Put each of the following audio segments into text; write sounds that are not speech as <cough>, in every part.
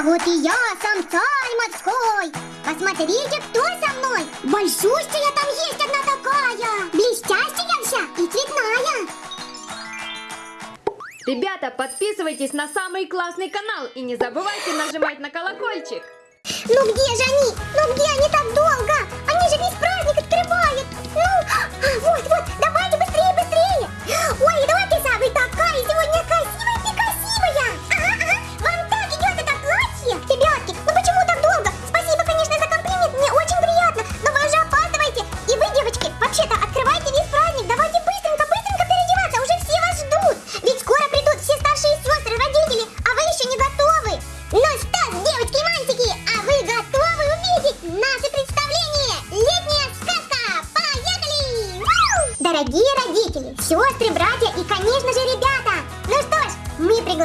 А вот и я, сам царь морской. Посмотрите, кто со мной. Большущая там есть одна такая. Блестящая вся и цветная. Ребята, подписывайтесь на самый классный канал и не забывайте нажимать на колокольчик. Ну где же они? Ну где они так долго? Они же весь праздник открывают. Ну, а, вот, вот,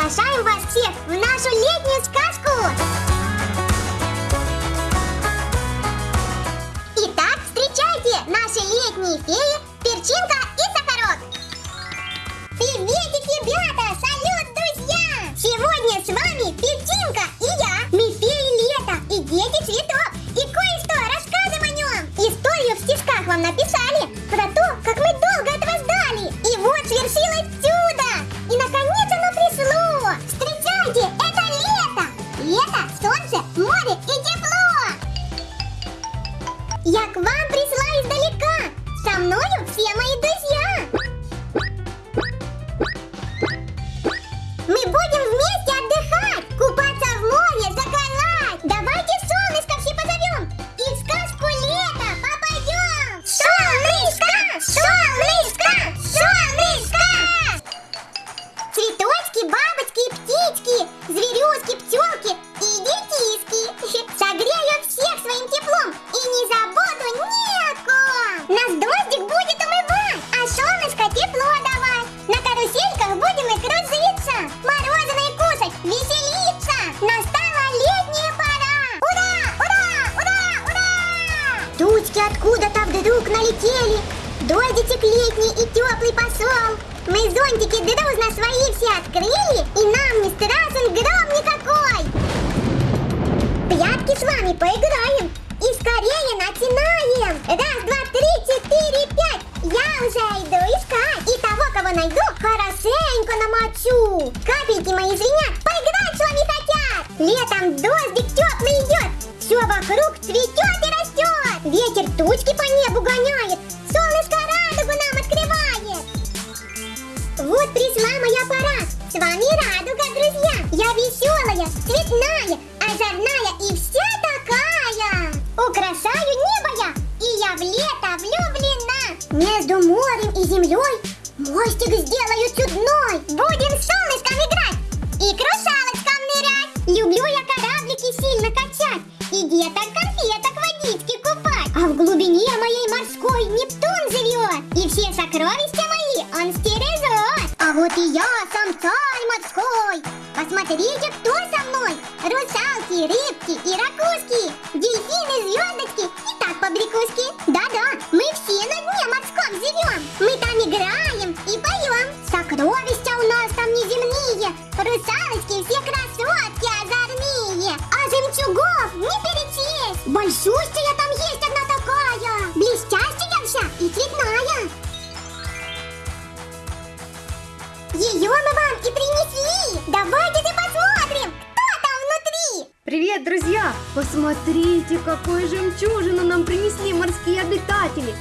приглашаем вас всех в нашу летнюю вдруг налетели. Дождичек летний и теплый пошел. Мы зонтики дружно свои все открыли, и нам не страшен гром никакой. Пятки с вами поиграем и скорее начинаем. Раз, два, три, четыре, пять. Я уже иду искать. И того, кого найду, хорошенько намочу. Капельки мои звенят, поиграть с вами хотят. Летом дождик теплый идет. Все вокруг цветет Посмотрите, кто со мной. Русалки, рыбки и ракушки, дельфины, звездочки и так побрякушки. Да-да, мы все на дне морском живем. Мы там играем и поем. Сокровища у нас там неземные. Русалочки все красотки озорные. А жемчугов не перечесть. Большущая Посмотрите, какую жемчужину нам принесли морские обитатели!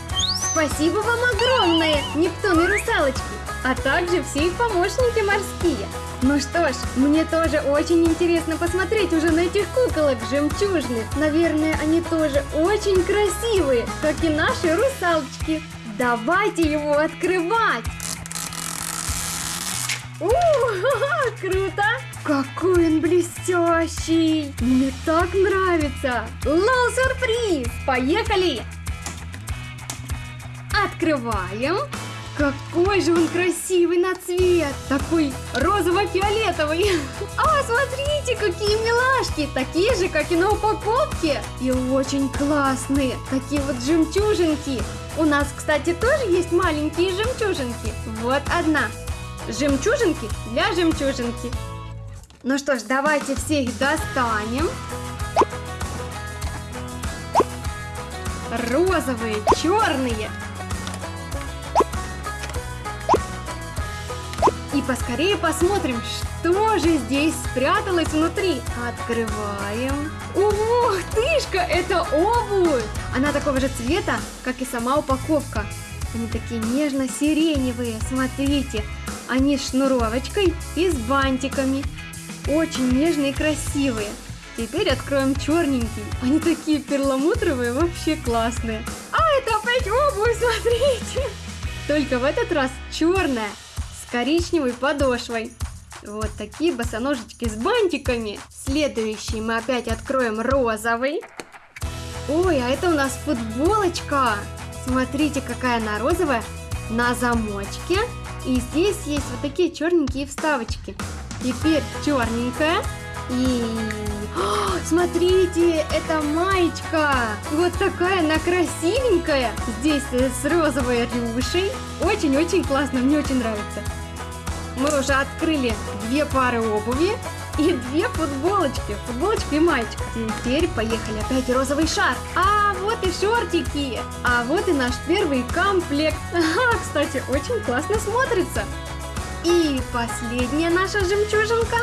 Спасибо вам огромное, Нептун и русалочки, а также все их помощники морские. Ну что ж, мне тоже очень интересно посмотреть уже на этих куколок жемчужных. Наверное, они тоже очень красивые, как и наши русалочки. Давайте его открывать! У, ха-ха, <laughs> круто! Какой он блестящий! Мне так нравится! Лол сюрприз! Поехали! Открываем! Какой же он красивый на цвет! Такой розово-фиолетовый! <laughs> А, смотрите, какие милашки! Такие же, как и на упаковке! И очень классные! Такие вот жемчужинки! У нас, кстати, тоже есть маленькие жемчужинки. Вот одна. Жемчужинки для жемчужинки. Ну что ж, давайте все их достанем. Розовые, черные. И поскорее посмотрим, что же здесь спряталось внутри. Открываем. Ух, тышка, это обувь! Она такого же цвета, как и сама упаковка. Они такие нежно-сиреневые, смотрите. Они с шнуровочкой и с бантиками. Очень нежные и красивые. Теперь откроем черненький. Они такие перламутровые, вообще классные. А это опять обувь, смотрите. Только в этот раз черная, с коричневой подошвой. Вот такие босоножечки с бантиками. Следующий мы опять откроем розовый. Ой, а это у нас футболочка. Смотрите, какая она розовая. На замочке. И здесь есть вот такие черненькие вставочки. Теперь черненькая. И... О, смотрите, это маечка. Вот такая она красивенькая. Здесь с розовой рюшей. Очень-очень классно, мне очень нравится. Мы уже открыли две пары обуви и две футболочки. Футболочка и маечка. Теперь поехали опять розовый шар. А вот и шортики. А вот и наш первый комплект. <laughs> Ага, кстати, очень классно смотрится. И последняя наша жемчужинка.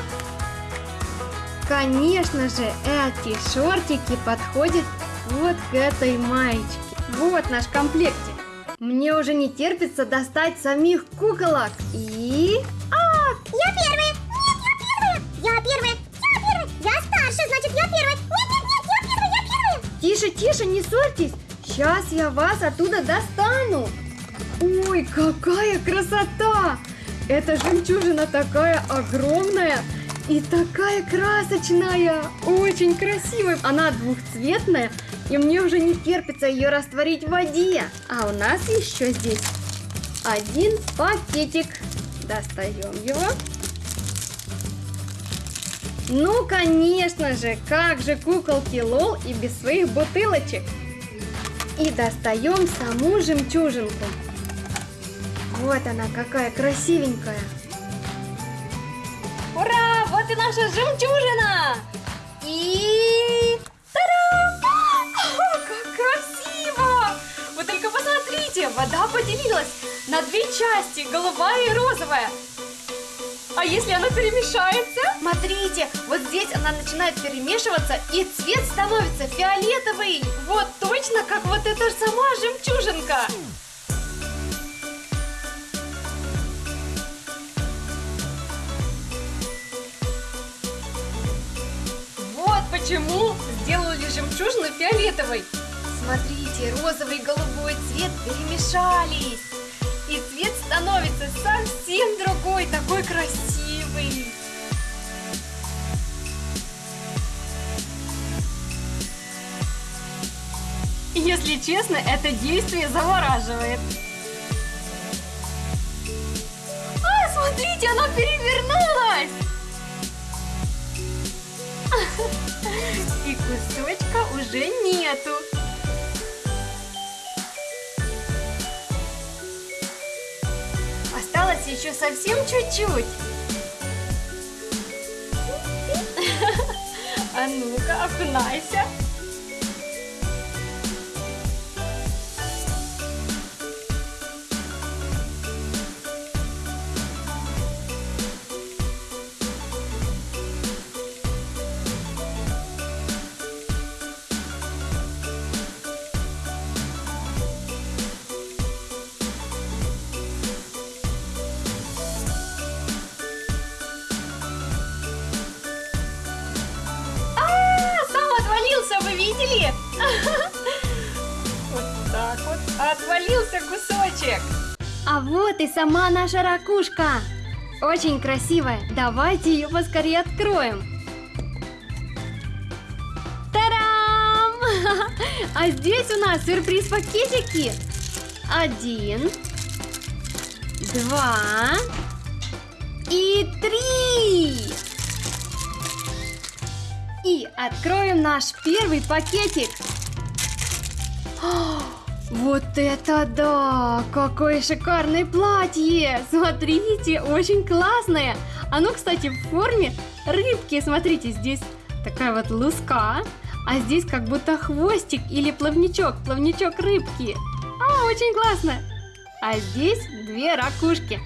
Конечно же, эти шортики подходят вот к этой маечке. Вот наш комплектик. Мне уже не терпится достать самих куколок. И... А, я первая! Нет, я первая! Я первая! Я первая! Я старше, значит я первая! Нет, нет, нет, я первая! Я первая! Тише, тише, не ссорьтесь! Сейчас я вас оттуда достану! Ой, какая красота! Эта жемчужина такая огромная и такая красочная! Очень красивая! Она двухцветная, и мне уже не терпится ее растворить в воде. А у нас еще здесь один пакетик. Достаем его. Ну, конечно же, как же куколки Лол и без своих бутылочек. И достаем саму жемчужинку. Вот она какая красивенькая. Ура! Вот и наша жемчужина! И... Та-дам! О, как красиво! Вы только посмотрите, вода поделилась на две части, голубая и розовая. А если она перемешается? Смотрите, вот здесь она начинает перемешиваться, и цвет становится фиолетовый. Вот точно, как вот эта сама жемчужинка. Почему сделали жемчужину фиолетовой. Смотрите, розовый и голубой цвет перемешались. И цвет становится совсем другой, такой красивый. Если честно, это действие завораживает. А, смотрите, она перевернулась! <laughs> <laughs> И кусочка уже нету. Осталось еще совсем чуть-чуть. <laughs> А ну-ка, окунайся. Отвалился кусочек. А вот и сама наша ракушка. Очень красивая. Давайте ее поскорее откроем. Тарам! <laughs> А здесь у нас сюрприз-пакетики. Один, два и три. И откроем наш первый пакетик. Вот это да! Какое шикарное платье! Смотрите, очень классное! Оно, кстати, в форме рыбки. Смотрите, здесь такая вот луска, а здесь как будто хвостик или плавничок, плавничок рыбки. А, очень классно. А здесь две ракушки.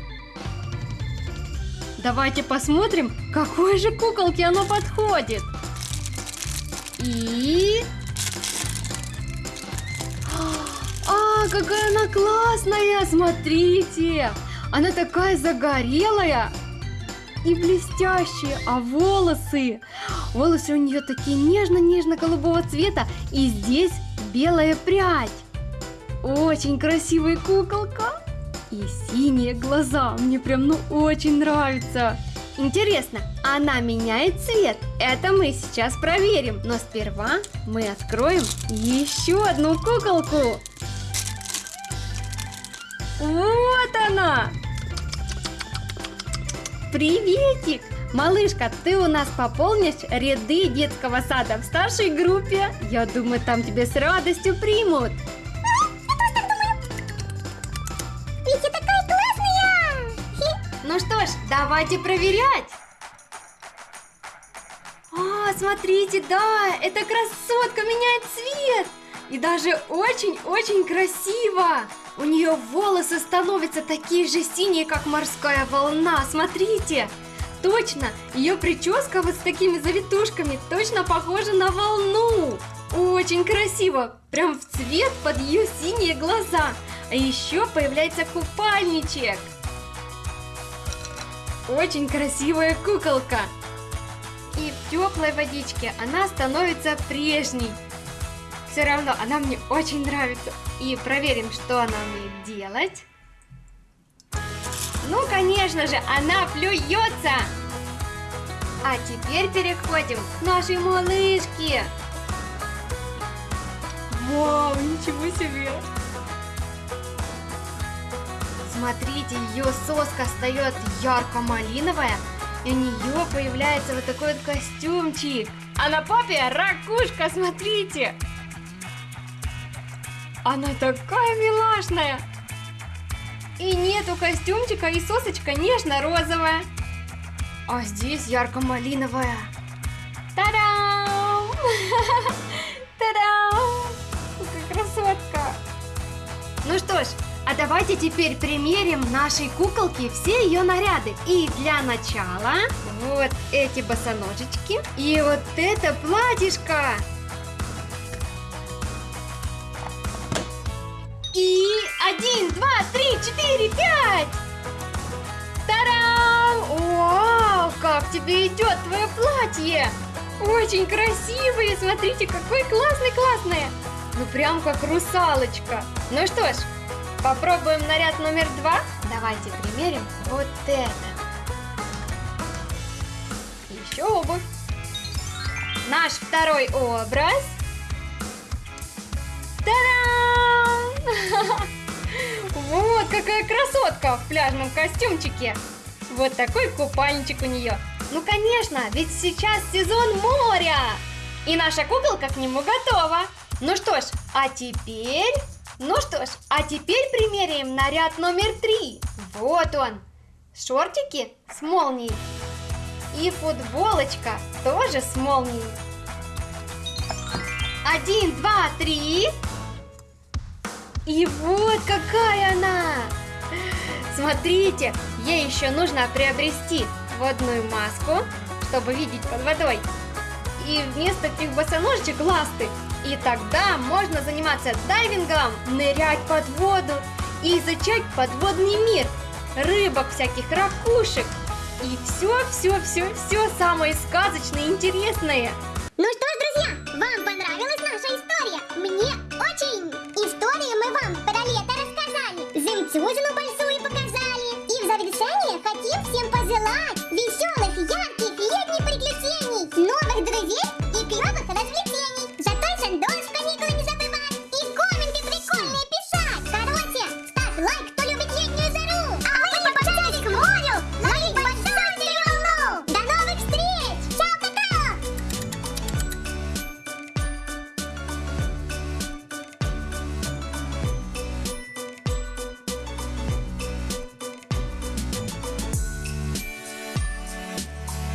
Давайте посмотрим, какой же куколке оно подходит. И... Какая она классная! Смотрите! Она такая загорелая и блестящая, а волосы... Волосы у нее такие нежно-нежно-голубого цвета, и здесь белая прядь. Очень красивая куколка. И синие глаза. Мне прям ну очень нравится. Интересно, она меняет цвет? Это мы сейчас проверим. Но сперва мы откроем еще одну куколку. Вот она! Приветик! Малышка, ты у нас пополнишь ряды детского сада в старшей группе. Я думаю, там тебя с радостью примут. Ведь я такая классная! Хи. Ну что ж, давайте проверять. А, смотрите, да, эта красотка меняет цвет. И даже очень-очень красиво. У нее волосы становятся такие же синие, как морская волна. Смотрите. Точно, ее прическа вот с такими завитушками точно похожа на волну. Очень красиво, прям в цвет под ее синие глаза. А еще появляется купальничек. Очень красивая куколка. И в теплой водичке она становится прежней. Все равно она мне очень нравится. И проверим, что она умеет делать. Ну, конечно же, она плюется. А теперь переходим к нашей малышке. Вау, ничего себе! Смотрите, ее соска встает ярко-малиновая, и у нее появляется вот такой вот костюмчик. А на попе ракушка, смотрите! Она такая милашная! И нету костюмчика, и сосочка нежно-розовая. А здесь ярко-малиновая. Та-дам! <laughs> Та-дам! Какая красотка! Ну что ж, а давайте теперь примерим нашей куколке все ее наряды. И для начала вот эти босоножечки и вот это платьишко. И один, два, три, четыре, пять! Тарам! Вау, как тебе идет твое платье! Очень красивое, смотрите, какое классное-классное! Ну прям как русалочка. Ну что ж, попробуем наряд номер два? Давайте примерим вот это. Еще обувь. Наш второй образ. Вот какая красотка в пляжном костюмчике. Вот такой купальничек у нее. Ну, конечно, ведь сейчас сезон моря. И наша куколка к нему готова. Ну что ж, а теперь... Ну что ж, а теперь примеряем наряд номер три. Вот он. Шортики с молнией. И футболочка тоже с молнией. Один, два, три. И вот какая она! Смотрите, ей еще нужно приобрести водную маску, чтобы видеть под водой. И вместо этих босоножечек ласты. И тогда можно заниматься дайвингом, нырять под воду и изучать подводный мир. Рыбок всяких, ракушек. И все, все, все, все самое сказочное и интересное. Ну что ж, друзья, вам понравилось?